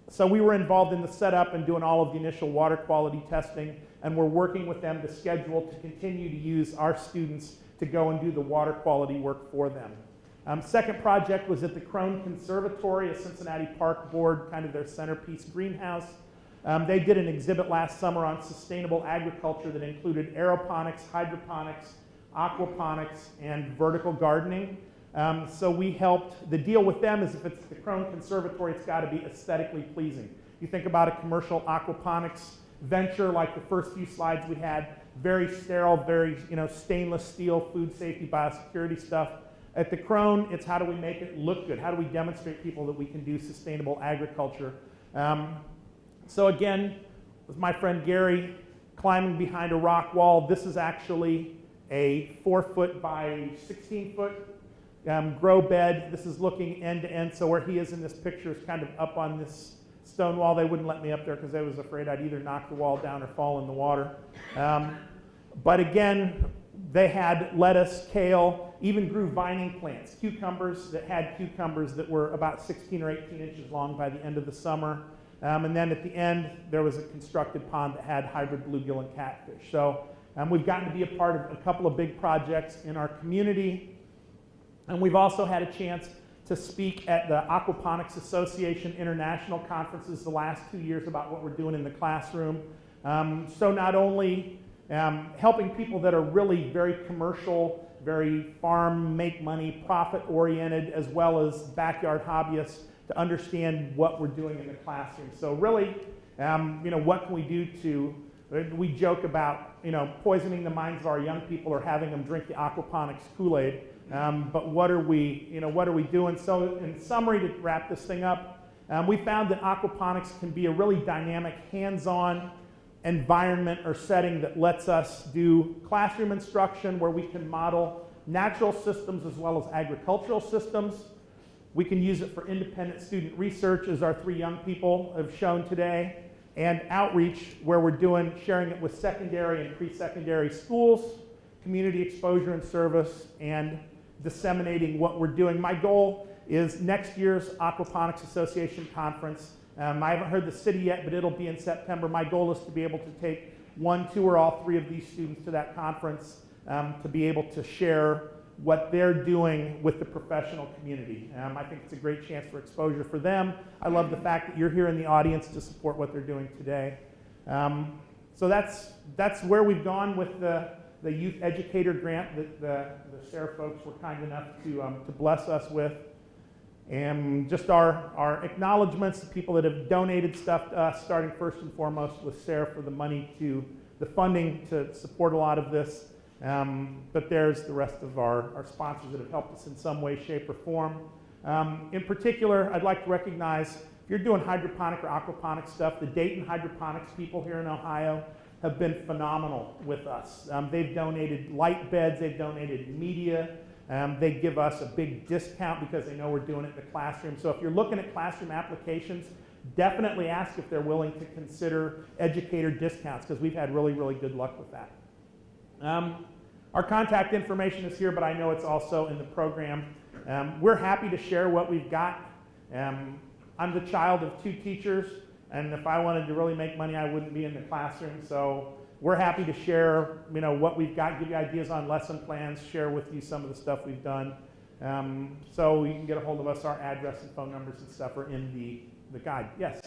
so we were involved in the setup and doing all of the initial water quality testing, and we're working with them to schedule to continue to use our students to go and do the water quality work for them. Um, second project was at the Krohn Conservatory, a Cincinnati Park Board, kind of their centerpiece greenhouse. Um, they did an exhibit last summer on sustainable agriculture that included aeroponics, hydroponics, aquaponics, and vertical gardening. Um, so we helped, the deal with them is if it's the Krohn Conservatory, it's got to be aesthetically pleasing. You think about a commercial aquaponics venture like the first few slides we had, very sterile, very you know, stainless steel, food safety, biosecurity stuff. At the Krohn, it's how do we make it look good? How do we demonstrate people that we can do sustainable agriculture? Um, so again, with my friend Gary climbing behind a rock wall, this is actually a four foot by 16 foot um, grow bed. This is looking end to end. So where he is in this picture is kind of up on this stone wall. They wouldn't let me up there because I was afraid I'd either knock the wall down or fall in the water. Um, but again, they had lettuce, kale, even grew vining plants, cucumbers that had cucumbers that were about 16 or 18 inches long by the end of the summer. Um, and then at the end, there was a constructed pond that had hybrid bluegill and catfish. So we've gotten to be a part of a couple of big projects in our community. And we've also had a chance to speak at the Aquaponics Association International Conferences the last two years about what we're doing in the classroom. Um, so not only um, helping people that are really very commercial, very farm, make money, profit oriented, as well as backyard hobbyists to understand what we're doing in the classroom. So really, um, you know, what can we do to, we joke about, you know, poisoning the minds of our young people or having them drink the aquaponics Kool-Aid. Um, but what are we, you know, what are we doing? So in summary, to wrap this thing up, um, we found that aquaponics can be a really dynamic, hands-on environment or setting that lets us do classroom instruction where we can model natural systems as well as agricultural systems. We can use it for independent student research, as our three young people have shown today, and outreach, where we're doing sharing it with secondary and pre-secondary schools, community exposure and service, and disseminating what we're doing. My goal is next year's Aquaponics Association conference. Um, I haven't heard the city yet, but it'll be in September. My goal is to be able to take one, two, or all three of these students to that conference um, to be able to share what they're doing with the professional community. Um, I think it's a great chance for exposure for them. I love the fact that you're here in the audience to support what they're doing today. Um, so that's, that's where we've gone with the, the youth educator grant that the, the SARE folks were kind enough to, um, to bless us with. And just our, our acknowledgments to people that have donated stuff to us, starting first and foremost with SARE for the money to, the funding to support a lot of this. Um, but there's the rest of our, our sponsors that have helped us in some way, shape, or form. Um, in particular, I'd like to recognize if you're doing hydroponic or aquaponic stuff, the Dayton hydroponics people here in Ohio have been phenomenal with us. Um, they've donated light beds, they've donated media, um, they give us a big discount because they know we're doing it in the classroom. So if you're looking at classroom applications, definitely ask if they're willing to consider educator discounts because we've had really, really good luck with that. Um, our contact information is here, but I know it's also in the program. Um, we're happy to share what we've got. Um, I'm the child of two teachers, and if I wanted to really make money, I wouldn't be in the classroom. So we're happy to share, you know, what we've got, give you ideas on lesson plans, share with you some of the stuff we've done. Um, so you can get a hold of us. Our address and phone numbers and stuff are in the, the guide. Yes?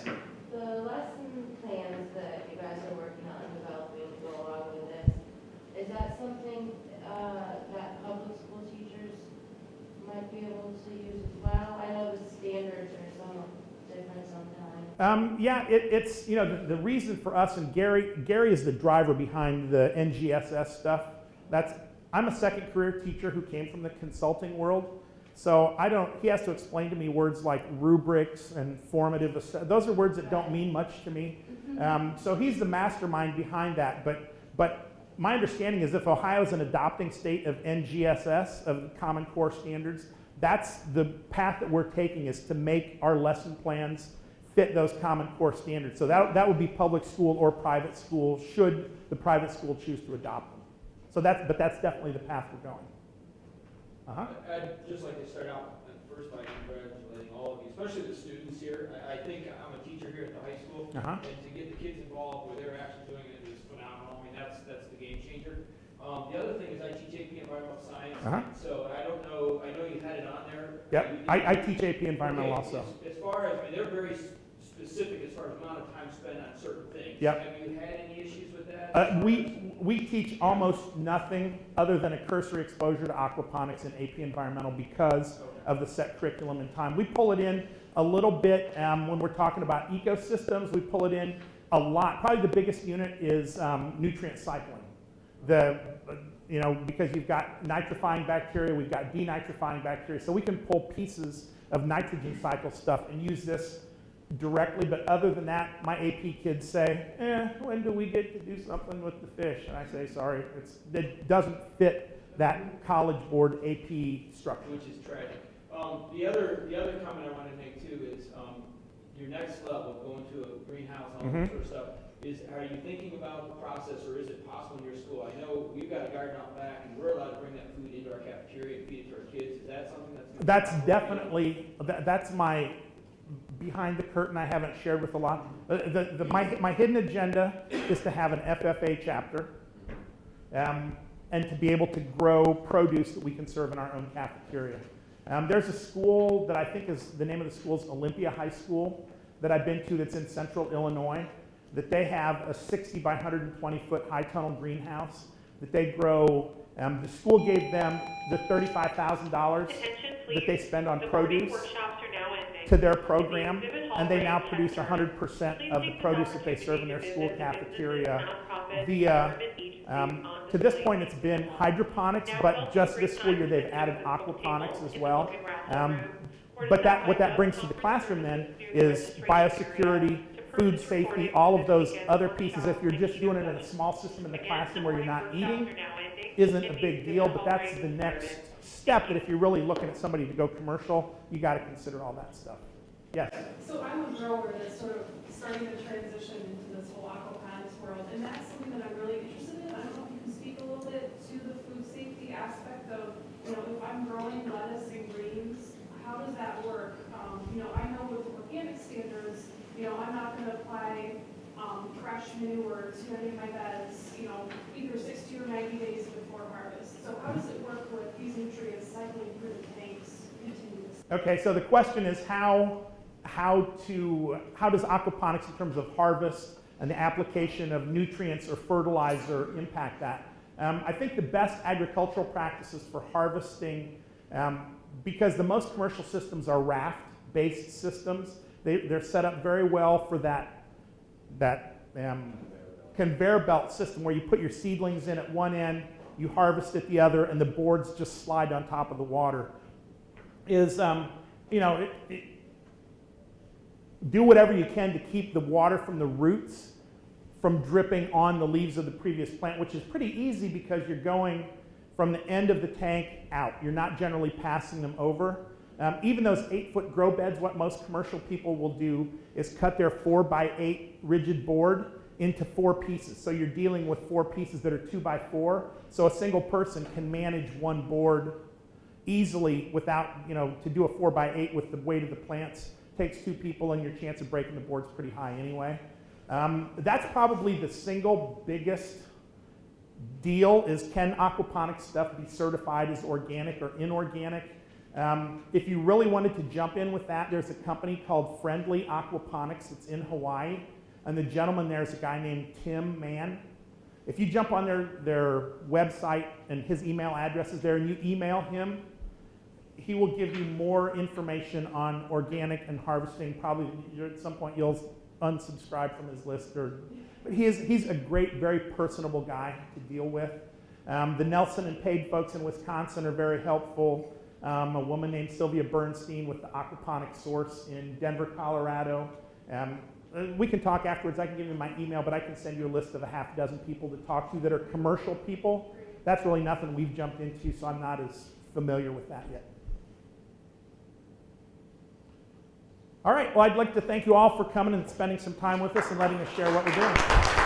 The lesson plans that you guys are working on developing to go along with this, is that something uh, that public school teachers might be able to use as well? I know the standards are somewhat different sometimes. Um, yeah, it, it's, you know, the, the reason for us, and Gary, Gary is the driver behind the NGSS stuff. That's, I'm a second career teacher who came from the consulting world. So I don't, he has to explain to me words like rubrics and formative, those are words that don't mean much to me. Um, so he's the mastermind behind that. But, but my understanding is if Ohio is an adopting state of NGSS, of Common Core Standards, that's the path that we're taking is to make our lesson plans fit those Common Core standards. So that, that would be public school or private school, should the private school choose to adopt them. So that's, but that's definitely the path we're going. Uh-huh. I'd just like to start out uh, first by congratulating all of you, especially the students here. I, I think I'm a teacher here at the high school. Uh-huh. And to get the kids involved where they're actually doing it is phenomenal. I mean, that's, that's the game changer. Um, the other thing is I teach AP Environmental Science. Uh-huh. So I don't know, I know you had it on there. Yep, I, I teach AP Environmental Okay, also. As, as far as, I mean, they're very specific as far as amount of time spent on certain things. Yep. Have you had any issues with that? Uh, we, we teach almost nothing other than a cursory exposure to aquaponics and AP Environmental because of the set curriculum and time. We pull it in a little bit um, when we're talking about ecosystems. We pull it in a lot. Probably the biggest unit is um, nutrient cycling. The, you know, because you've got nitrifying bacteria, we've got denitrifying bacteria, so we can pull pieces of nitrogen cycle stuff and use this directly, but other than that, my AP kids say, eh, when do we get to do something with the fish? And I say, sorry, it's, it doesn't fit that college board AP structure. Which is tragic. Um, the other, the other comment I want to make too is, um, your next level, going to a greenhouse, all Mhm. that sort of stuff, is, are you thinking about the process, or is it possible in your school? I know we've got a garden out back, and we're allowed to bring that food into our cafeteria and feed it to our kids. Is that something that's? That's definitely, that, that's my behind the curtain I haven't shared with a lot. The, the, the- my, my hidden agenda is to have an FFA chapter um, and to be able to grow produce that we can serve in our own cafeteria. Um, there's a school that I think is, the name of the school is Olympia High School that I've been to that's in central Illinois, that they have a 60 by 120 foot high tunnel greenhouse that they grow. Um, the school gave them the $35,000 that they spend on produce to their program, and they now produce 100% of the produce that they serve in their school cafeteria via, um, to this point, it's been hydroponics, but just this school year, they've added aquaponics as well. Um, but that, what that brings to the classroom then is biosecurity, food safety, all of those other pieces. If you're just doing it in a small system in the classroom where you're not eating, isn't a big deal, but that's the next step that if you're really looking at somebody to go commercial, you got to consider all that stuff. Yes. So I'm a grower that's sort of starting to transition into this whole aquaponics world, and that's something that I'm really interested in. I don't know if you can speak a little bit to the food safety aspect of, you know, if I'm growing lettuce and greens, how does that work? Um, you know, I know with organic standards, you know, I'm not gonna apply, um, fresh manure to any of my beds, you know, either sixty or ninety days before harvest. So how does it work with these nutrients cycling through the tanks continuously? Okay, so the question is how, how to, how does aquaponics in terms of harvest and the application of nutrients or fertilizer impact that? Um, I think the best agricultural practices for harvesting, um, because the most commercial systems are raft-based systems, they, they're set up very well for that, that um, conveyor belt system where you put your seedlings in at one end, you harvest at the other, and the boards just slide on top of the water. Is, um, you know, it, it, do whatever you can to keep the water from the roots from dripping on the leaves of the previous plant, which is pretty easy because you're going from the end of the tank out. You're not generally passing them over. Um, even those eight foot grow beds, what most commercial people will do is cut their four by eight rigid board into four pieces. So you're dealing with four pieces that are two by four. So a single person can manage one board easily without, you know, to do a four by eight with the weight of the plants takes two people and your chance of breaking the board's pretty high anyway. Um, that's probably the single biggest deal is can aquaponics stuff be certified as organic or inorganic? Um, if you really wanted to jump in with that, there's a company called Friendly Aquaponics that's in Hawaii, and the gentleman there is a guy named Tim Mann. If you jump on their, their website and his email address is there and you email him, he will give you more information on organic and harvesting. Probably at some point you'll unsubscribe from his list, or, but he is, he's a great, very personable guy to deal with. Um, the Nelson and Pade folks in Wisconsin are very helpful. Um, a woman named Sylvia Bernstein with the Aquaponic Source in Denver, Colorado. Um, uh, we can talk afterwards. I can give you my email, but I can send you a list of a half dozen people to talk to that are commercial people. That's really nothing we've jumped into, so I'm not as familiar with that yet. All right, well, I'd like to thank you all for coming and spending some time with us and letting us share what we're doing.